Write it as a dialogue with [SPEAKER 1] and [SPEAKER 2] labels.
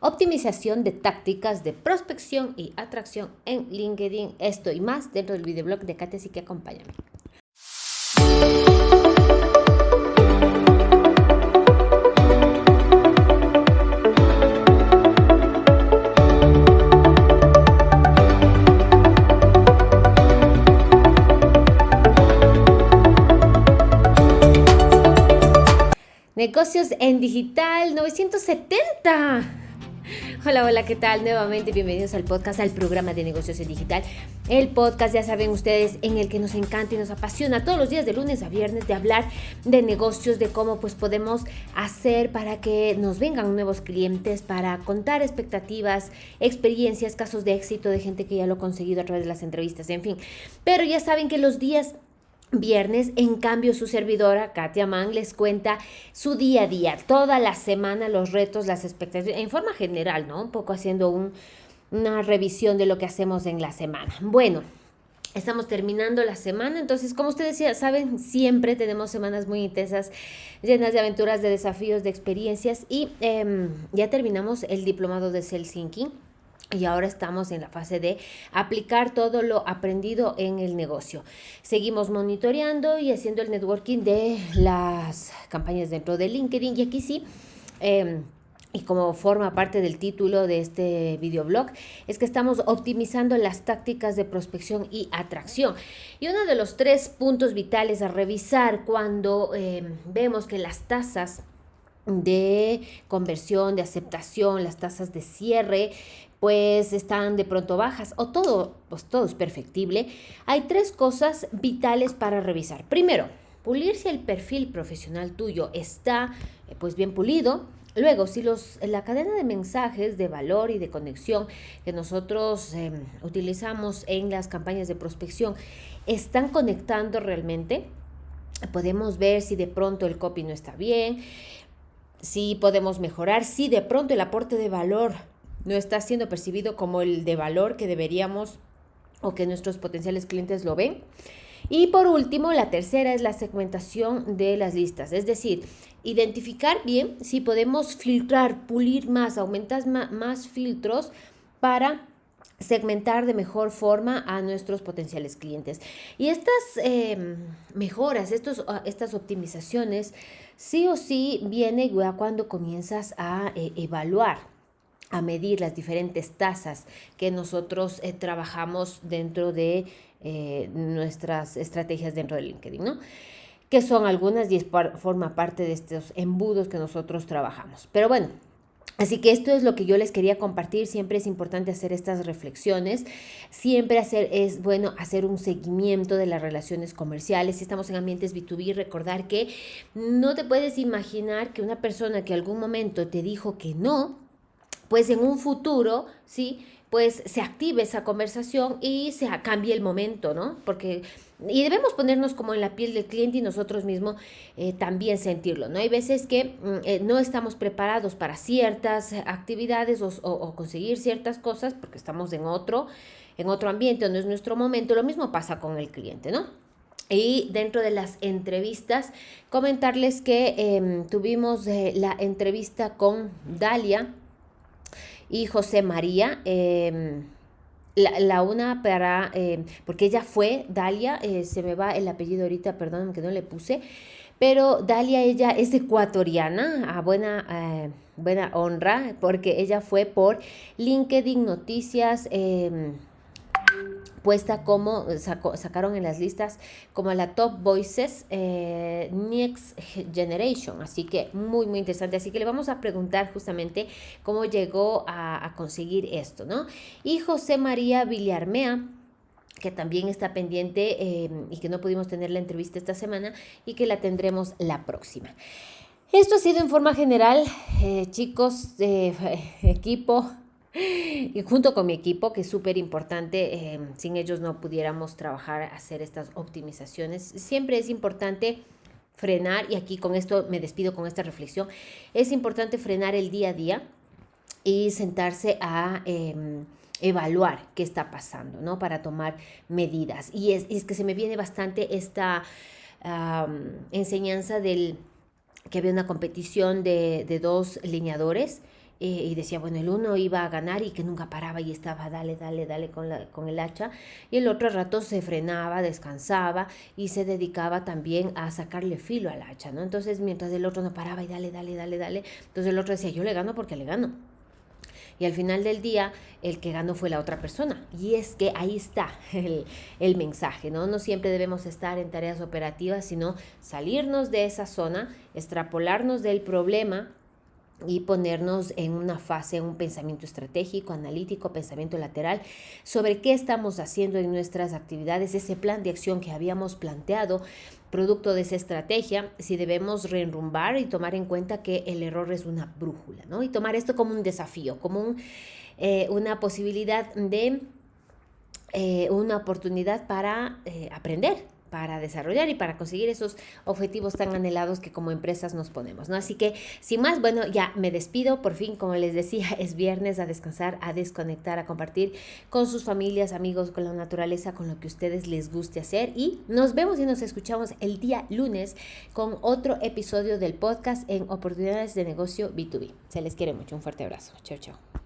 [SPEAKER 1] optimización de tácticas de prospección y atracción en LinkedIn. Esto y más dentro del videoblog de Katia, así que acompáñame. Negocios en Digital 970. Hola, hola, ¿qué tal? Nuevamente bienvenidos al podcast, al programa de negocios en digital. El podcast, ya saben ustedes, en el que nos encanta y nos apasiona todos los días de lunes a viernes de hablar de negocios, de cómo pues podemos hacer para que nos vengan nuevos clientes, para contar expectativas, experiencias, casos de éxito de gente que ya lo ha conseguido a través de las entrevistas, en fin. Pero ya saben que los días viernes. En cambio, su servidora, Katia Mann, les cuenta su día a día, toda la semana, los retos, las expectativas, en forma general, ¿no? Un poco haciendo una revisión de lo que hacemos en la semana. Bueno. Estamos terminando la semana, entonces como ustedes ya saben, siempre tenemos semanas muy intensas, llenas de aventuras, de desafíos, de experiencias y em, ya terminamos el diplomado de Helsinki y ahora estamos en la fase de aplicar todo lo aprendido en el negocio. Seguimos monitoreando y haciendo el networking de las campañas dentro de LinkedIn. Y aquí sí, em, y como forma parte del título de este videoblog, es que estamos optimizando las tácticas de prospección y atracción. Y uno de los tres puntos vitales a revisar cuando em, vemos que las tasas de conversión, de aceptación, las tasas de cierre, pues están de pronto bajas o todo, pues todo es perfectible, hay tres cosas vitales para revisar. Primero, pulir si el perfil profesional tuyo está eh, pues bien pulido. Luego, si los, la cadena de mensajes de valor y de conexión que nosotros em, utilizamos en las campañas de prospección están conectando realmente, podemos ver si de pronto el copy no está bien, si podemos mejorar, si de pronto el aporte de valor no está siendo percibido como el de valor que deberíamos o que nuestros potenciales clientes lo ven. Y por último, la tercera es la segmentación de las listas, es decir, identificar bien si podemos filtrar, pulir más, aumentar más filtros para segmentar de mejor forma a nuestros potenciales clientes. Y estas em, mejoras, estos, ah, estas optimizaciones, sí o sí viene cuando comienzas a eh, evaluar a medir las diferentes tasas que nosotros eh, trabajamos dentro de eh, nuestras estrategias dentro de LinkedIn, ¿no? Que son algunas y forma parte de estos embudos que nosotros trabajamos. Pero bueno, Así que esto es lo que yo les quería compartir. Siempre es importante hacer estas reflexiones. Siempre hacer, es bueno hacer un seguimiento de las relaciones comerciales. Si estamos en ambientes B2B, recordar que no te puedes imaginar que una persona que algún momento te dijo que no, pues en un futuro, ¿sí? Pues se active esa conversación y se cambie el momento, ¿no? Porque, y debemos ponernos como en la piel del cliente y nosotros mismos eh, también sentirlo, ¿no? Hay veces que mm, eh, no estamos preparados para ciertas actividades o, conseguir ciertas cosas porque estamos en otro, en otro ambiente, no es nuestro momento. Lo mismo pasa con el cliente, ¿no? Y dentro de las entrevistas, comentarles que em, tuvimos eh, la entrevista con Dalia, y José María. Em, la, una para, em, porque ella fue, Dalia, eh, se me va el apellido ahorita, perdón que no le puse, pero Dalia, ella es ecuatoriana, a buena, eh, buena honra, porque ella fue por LinkedIn Noticias. Puesta como, sacaron en las listas como la Top Voices eh, Next Generation. Así que muy, muy interesante. Así que le vamos a preguntar justamente cómo llegó a, conseguir esto, ¿no? Y José María Villarmea que también está pendiente em, y que no pudimos tener la entrevista esta semana y que la tendremos la próxima. Esto ha sido en forma general, eh, chicos, eh, equipo, y junto con mi equipo, que es súper importante, eh, sin ellos no pudiéramos trabajar, hacer estas optimizaciones. Siempre es importante frenar, y aquí con esto me despido con esta reflexión, es importante frenar el día a día y sentarse a em, evaluar qué está pasando, ¿no? Para tomar medidas. Y es, es que se me viene bastante esta enseñanza del que había una competición de, de dos lineadores eh, y decía, bueno, el uno iba a ganar y que nunca paraba y estaba, dale, dale, dale con, la, con el hacha, y el otro rato se frenaba, descansaba y se dedicaba también a sacarle filo al hacha, ¿no? Entonces, mientras el otro no paraba y dale, dale, dale, dale, entonces el otro decía, yo le gano porque le gano. Y al final del día, el que ganó fue la otra persona. Y es que ahí está el, el, mensaje, ¿no? No siempre debemos estar en tareas operativas, sino salirnos de esa zona, extrapolarnos del problema y ponernos en una fase, un pensamiento estratégico, analítico, pensamiento lateral, sobre qué estamos haciendo en nuestras actividades, ese plan de acción que habíamos planteado, producto de esa estrategia, si debemos reenrumbar y tomar en cuenta que el error es una brújula, ¿no? Y tomar esto como un desafío, como eh, una posibilidad de, eh, una oportunidad para eh, aprender, para desarrollar y para conseguir esos objetivos tan anhelados que como empresas nos ponemos, ¿no? Así que, sin más, bueno, ya me despido, por fin, como les decía, es viernes a descansar, a desconectar, a compartir con sus familias, amigos, con la naturaleza, con lo que a ustedes les guste hacer y nos vemos y nos escuchamos el día lunes con otro episodio del podcast en Oportunidades de Negocio B2B. Se les quiere mucho, un fuerte abrazo. Chao, chao.